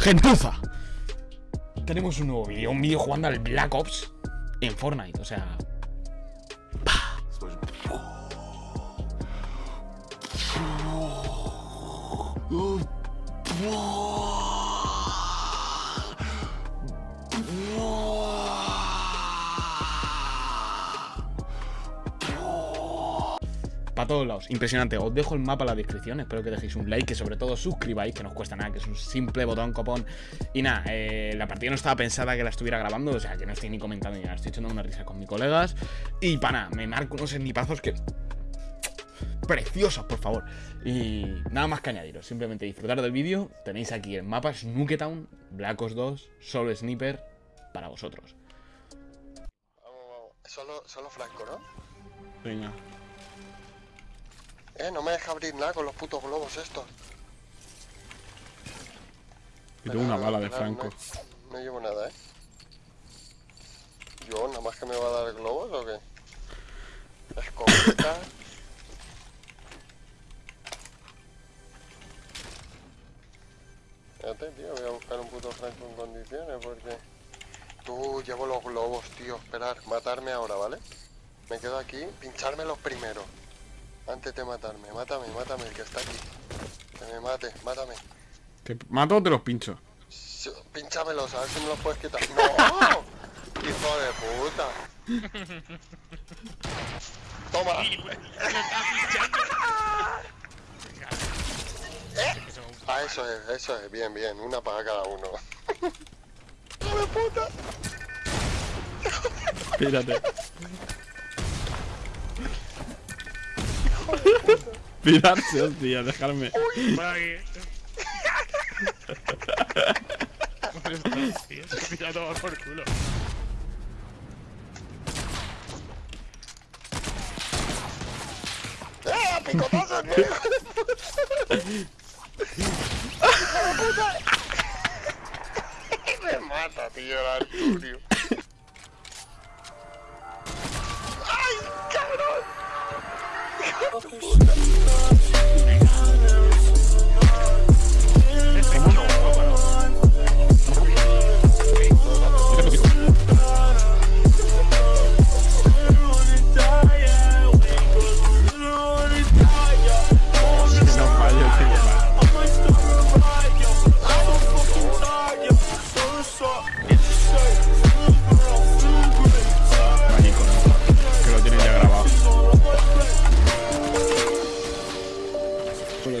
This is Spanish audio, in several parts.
Gentuza. Tenemos un nuevo vídeo, un vídeo jugando al Black Ops en Fortnite, o sea... Para todos lados, impresionante. Os dejo el mapa en la descripción. Espero que dejéis un like, que sobre todo suscribáis, que no os cuesta nada, que es un simple botón copón. Y nada, eh, la partida no estaba pensada que la estuviera grabando, o sea, que no estoy ni comentando ni nada. Estoy echando una risa con mis colegas. Y para nada, me marco unos snipazos que preciosos, por favor. Y nada más que añadiros, simplemente disfrutar del vídeo. Tenéis aquí el mapa Snooketown, Black Ops 2, solo sniper para vosotros. Vamos, vamos. Solo, solo Franco, ¿no? Venga. Eh, no me deja abrir nada con los putos globos estos. Tengo una bala de Franco. No, no llevo nada, ¿eh? Yo, nada más que me va a dar globos o qué? Escopeta. Espérate, tío, voy a buscar un puto Franco en condiciones porque... Tú, llevo los globos, tío. Esperar, matarme ahora, ¿vale? Me quedo aquí, pinchármelos primero. Antes de matarme, mátame, mátame, el que está aquí. Que me mate, mátame. ¿Te mato o te los pincho? Sí, Pínchamelos, a ver si me los puedes quitar. ¡No! ¡Hijo de puta! ¡Toma! Ah, eso es, eso es, bien, bien, una para cada uno. ¡Hijo de puta! Espérate. Pirarse, hostia, dejarme. Ya toma por culo. ¡Eh! ¡Picotazos, tío! Me mata, tío, el Arturio. ¡Hijo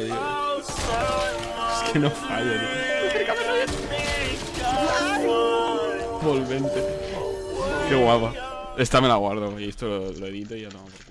Es que no fallo, tío. Volvente. Qué guapa. Esta me la guardo y esto lo, lo edito y ya culo.